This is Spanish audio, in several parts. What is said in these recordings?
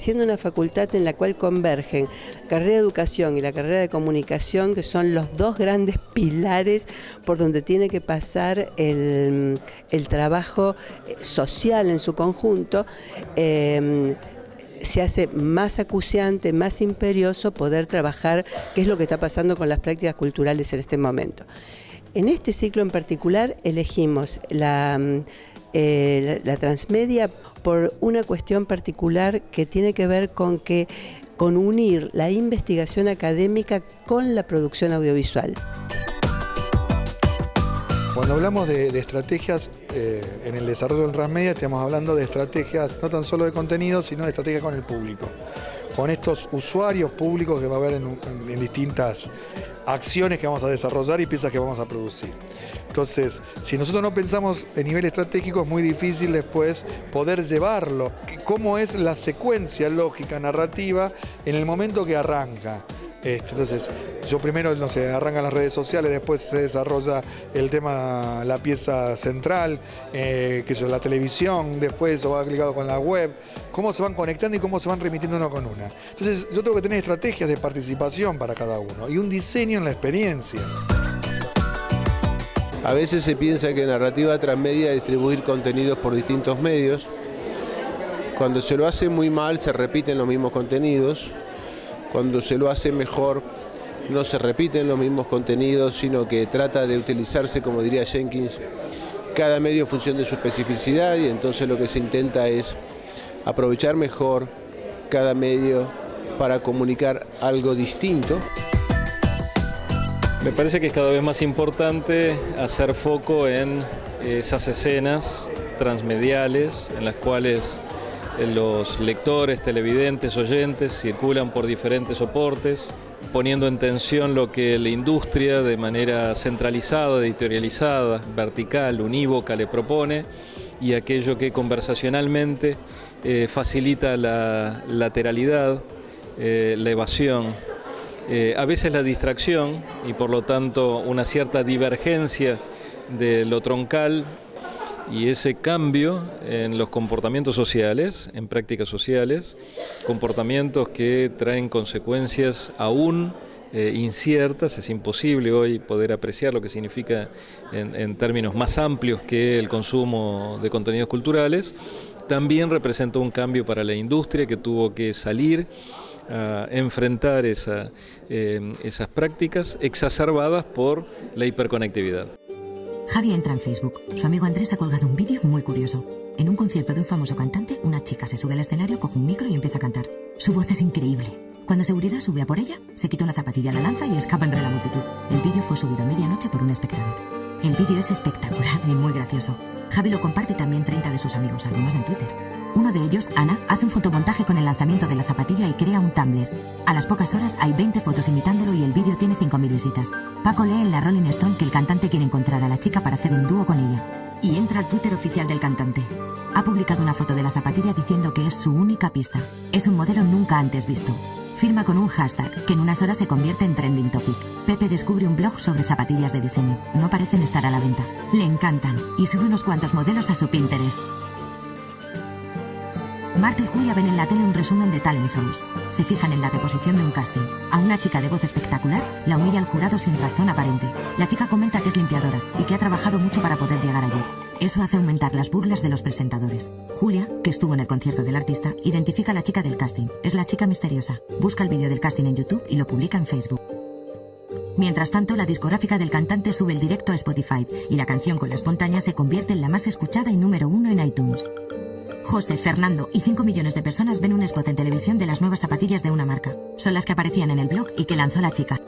siendo una facultad en la cual convergen la carrera de educación y la carrera de comunicación, que son los dos grandes pilares por donde tiene que pasar el, trabajo eh, social en su conjunto, eh, se hace más acuciante, más imperioso poder trabajar qué es lo que está pasando con las prácticas culturales en este momento. En este ciclo en particular elegimos la, eh, la, transmedia por una cuestión particular que tiene que ver con que con unir la investigación académica con la producción audiovisual. Cuando hablamos de, estrategias eh, en el desarrollo del transmedia, estamos hablando de estrategias no tan solo de contenido, sino de estrategias con el público. Con estos usuarios públicos que va a haber en, distintas acciones que vamos a desarrollar y piezas que vamos a producir. Entonces, si nosotros no pensamos en nivel estratégico, es muy difícil después poder llevarlo. ¿Cómo es la secuencia lógica, narrativa, en el momento que arranca? Este, entonces, yo primero, no sé, arrancan las redes sociales, después se desarrolla el tema, la pieza central, eh, que es la televisión, después eso va ligado con la web, cómo se van conectando y cómo se van remitiendo una con una. Entonces, yo tengo que tener estrategias de participación para cada uno y un diseño en la experiencia. A veces se piensa que narrativa transmedia es distribuir contenidos por distintos medios. Cuando se lo hace muy mal se repiten los mismos contenidos cuando se lo hace mejor no se repiten los mismos contenidos, sino que trata de utilizarse, como diría Jenkins, cada medio en función de su especificidad y entonces lo que se intenta es aprovechar mejor cada medio para comunicar algo distinto. Me parece que es cada vez más importante hacer foco en esas escenas transmediales en las cuales los lectores, televidentes, oyentes circulan por diferentes soportes, poniendo en tensión lo que la industria de manera centralizada, editorializada, vertical, unívoca le propone y aquello que conversacionalmente eh, facilita la lateralidad, eh, la evasión, eh, a veces la distracción y por lo tanto una cierta divergencia de lo troncal y ese cambio en los comportamientos sociales, en prácticas sociales, comportamientos que traen consecuencias aún eh, inciertas, es imposible hoy poder apreciar lo que significa en, términos más amplios que el consumo de contenidos culturales, también representó un cambio para la industria que tuvo que salir a enfrentar eh, esas prácticas exacerbadas por la hiperconectividad. Javi entra en Facebook. Su amigo Andrés ha colgado un vídeo muy curioso. En un concierto de un famoso cantante, una chica se sube al escenario, coge un micro y empieza a cantar. Su voz es increíble. Cuando seguridad sube a por ella, se quita una zapatilla, la lanza y escapa entre la multitud. El vídeo fue subido a medianoche por un espectador. El vídeo es espectacular y muy gracioso. Javi lo comparte también 30 de sus amigos, algunos en Twitter. Uno de ellos, Ana, hace un fotomontaje con el lanzamiento de la zapatilla y crea un Tumblr. A las pocas horas hay 20 fotos imitándolo y el vídeo tiene 5.000 visitas. Paco lee en la Rolling Stone que el cantante quiere encontrar a la chica para hacer un dúo con ella. Y entra al Twitter oficial del cantante. Ha publicado una foto de la zapatilla diciendo que es su única pista. Es un modelo nunca antes visto. Firma con un hashtag que en unas horas se convierte en trending topic. Pepe descubre un blog sobre zapatillas de diseño. No parecen estar a la venta. Le encantan y sube unos cuantos modelos a su Pinterest. Marta y Julia ven en la tele un resumen de talent shows. Se fijan en la reposición de un casting. A una chica de voz espectacular la humilla el jurado sin razón aparente. La chica comenta que es limpiadora y que ha trabajado mucho para poder llegar allí. Eso hace aumentar las burlas de los presentadores. Julia, que estuvo en el concierto del artista, identifica a la chica del casting. Es la chica misteriosa. Busca el vídeo del casting en YouTube y lo publica en Facebook. Mientras tanto, la discográfica del cantante sube el directo a Spotify y la canción con la espontánea se convierte en la más escuchada y número uno en iTunes. José, Fernando y 5 millones de personas ven un spot en televisión de las nuevas zapatillas de una marca. Son las que aparecían en el blog y que lanzó la chica.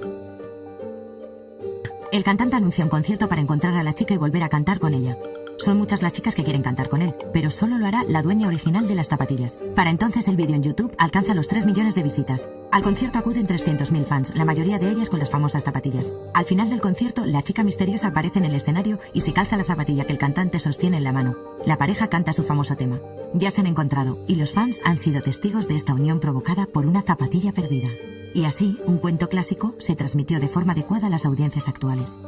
El cantante anuncia un concierto para encontrar a la chica y volver a cantar con ella. Son muchas las chicas que quieren cantar con él, pero solo lo hará la dueña original de las zapatillas. Para entonces el vídeo en YouTube alcanza los 3 millones de visitas. Al concierto acuden 300.000 fans, la mayoría de ellas con las famosas zapatillas. Al final del concierto, la chica misteriosa aparece en el escenario y se calza la zapatilla que el cantante sostiene en la mano. La pareja canta su famoso tema. Ya se han encontrado y los fans han sido testigos de esta unión provocada por una zapatilla perdida. Y así, un cuento clásico se transmitió de forma adecuada a las audiencias actuales.